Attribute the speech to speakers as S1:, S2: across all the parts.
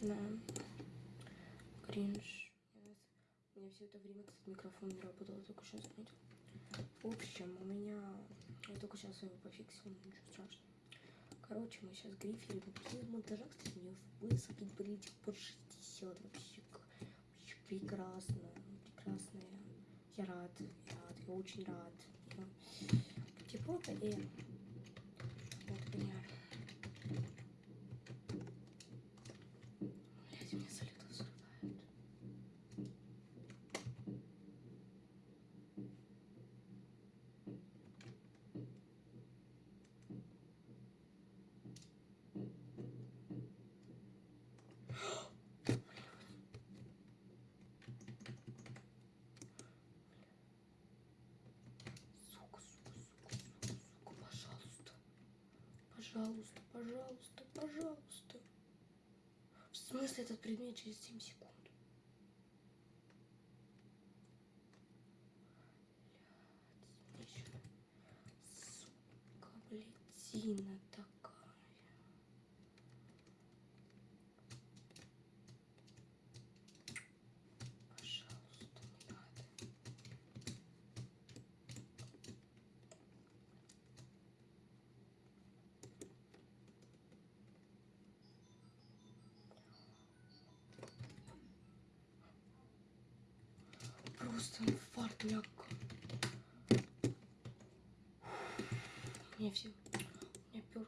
S1: Да. Кринж. У меня все это время, кстати, микрофон не работал, я только сейчас заметил. В общем, у меня... Я только сейчас вами пофиксил, ничего страшного. Короче, мы сейчас гриферим. После монтажа, кстати, мне высокий политик под 60. Вообще, вообще прекрасно. Прекрасная. Я рад, я рад, я очень рад. Я... Тепло-то и... Вот меня. Блять, меня солито взрывает. Сука, сука, сука, сука, сука, пожалуйста. Пожалуйста, пожалуйста, пожалуйста. Смысле этот предмет через 7 секунд? Блядь, Сука, блядина такая. Пожалуйста, не надо. Просто инфаркт ляг. У все... У меня пер...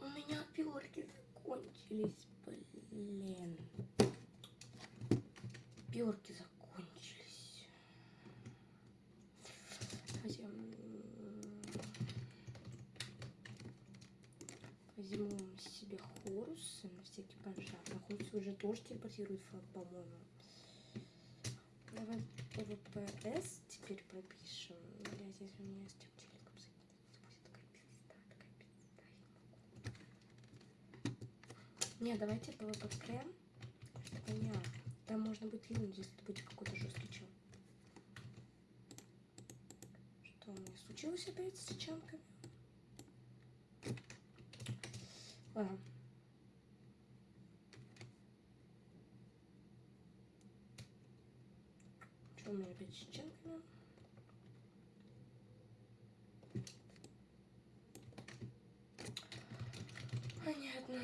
S1: У меня перки закончились, блин. Перки закончились. М, Возьму себе хорусы на всякий пожар. На хорусы уже тоже телепортирует флаг, по-моему. Давай ПВПС теперь пропишем. Блять, если у меня с тем телеком соединится, будет пизда, такая пизда, я не могу. Не, давайте ПВПК. Что понятно. Там можно будет линуть, если это будет какой-то жесткий чел. Что у меня случилось опять с чанками? Ладно. С чанками? Понятно.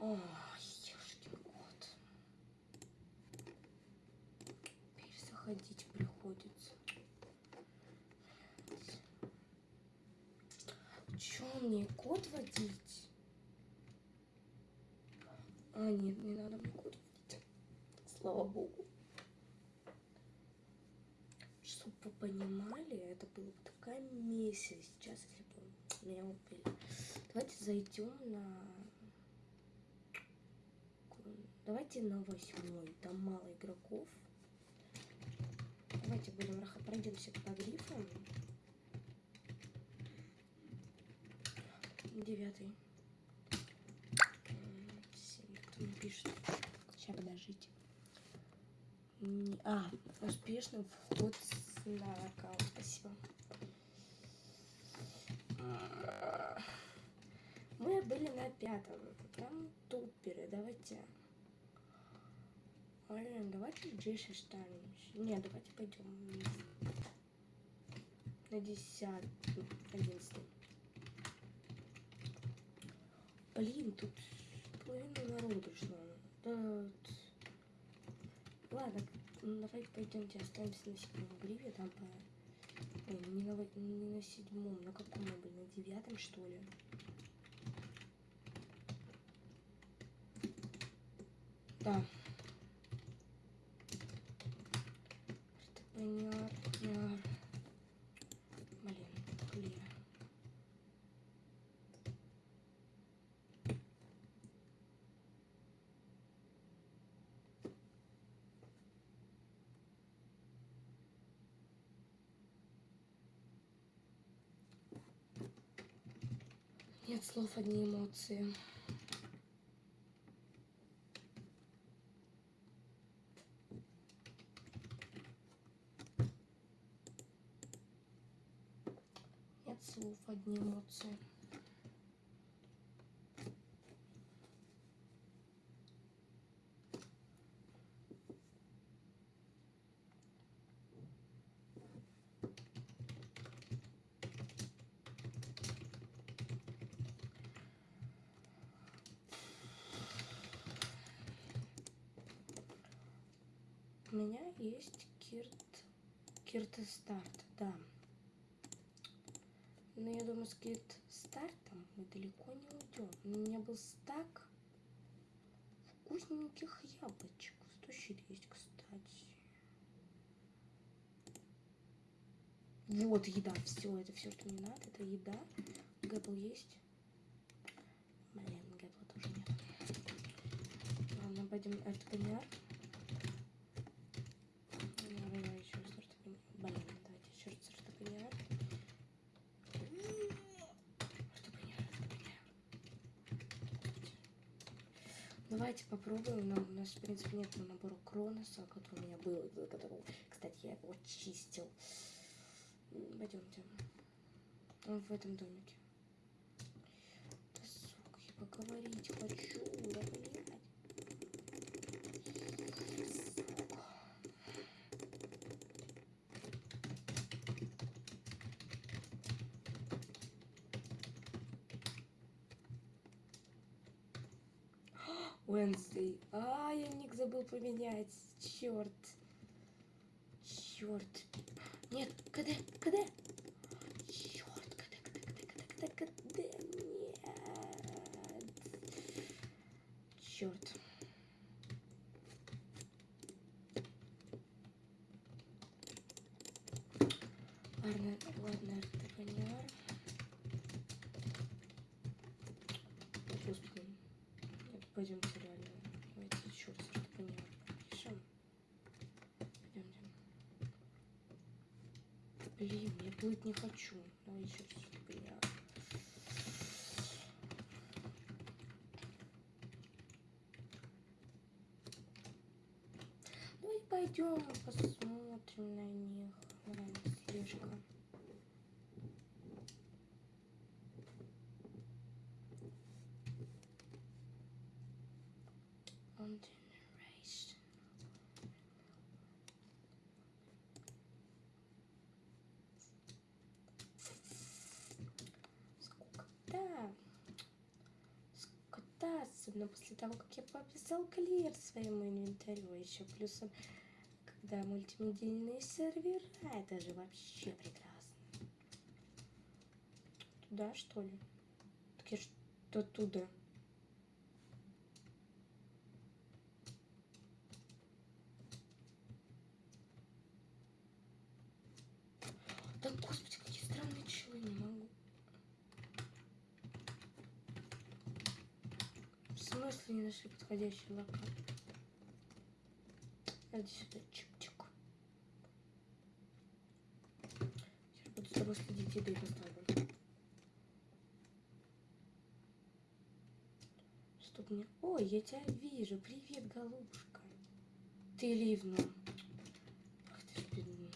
S1: О, ешкин кот. Перезаходить приходится. Чё мне код водить? А, нет, не надо мне водить. Слава богу. Чтобы вы понимали, это было бы такая месяц сейчас, если бы меня убили. Давайте зайдем на... Давайте на восьмой. Там мало игроков. Давайте будем пройдемся по грифам. Девятый. Кто мне пишет? Сейчас, подождите. А, успешный вход на аккаунт. Спасибо. Мы были на пятом. Там туперы. Давайте. Блин, давайте здесь останемся. Не, давайте пойдем на десятый, одиннадцатый. Блин, тут половина народу пришло. Тут... Ладно, ну, давайте пойдемте останемся на седьмом гриве, там по... Ой, не на, не на седьмом, на каком мы были, на девятом что ли? Да. Это понятно. Блин, блин. Нет слов, одни эмоции. Нет слов, одни эмоции. У меня есть Кирт... Кирт Старт, да. Но я думаю, с Кирт Стартом мы далеко не уйдем. У меня был стак вкусненьких яблочек. 100 есть, кстати. Вот еда, все, это все, что мне надо, это еда. Гэбл есть. Блин, Гэбла тоже нет. Ладно, пойдем РТПНР. Давайте попробуем. Но у нас, в принципе, нет набора Кроноса, который у меня был, который, кстати, я его чистил. Пойдемте. Он в этом домике. Да, сука, я поговорить хочу, да, блядь. Wednesday. А, я ник забыл поменять. Черт. Черт. Нет, КД, КД. Черт, КД, КД, КД, КД, КД, Нет. Черт. Ладно, ладно, РТПНР. Господи. Пойдемте. Я плыть не хочу. Давай еще раз я. Ну и пойдем посмотрим на них. Давай, слежка. Он особенно после того, как я пописал клир своему инвентарю, еще плюсом, когда мультимедийные сервера, это же вообще прекрасно. Туда, что ли? Так я что туда? Да, господи, какие странные челы, не могу. Смысле не нашли подходящий локал? Иди сюда, чик-чик. Сейчас буду с тобой следить, еды поставлю. Чтоб мне... Ой, я тебя вижу. Привет, голубушка. Ты ливну. Ах ты ж бедный.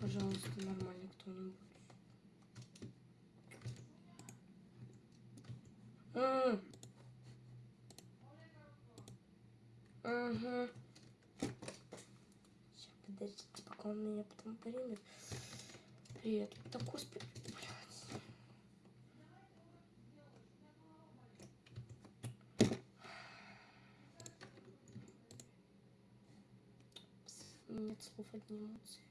S1: Пожалуйста, нормально кто-нибудь. Угу. Сейчас, подождите, пока он меня потом примет. Привет. Господи, блядь. Нет слов, одни эмоции.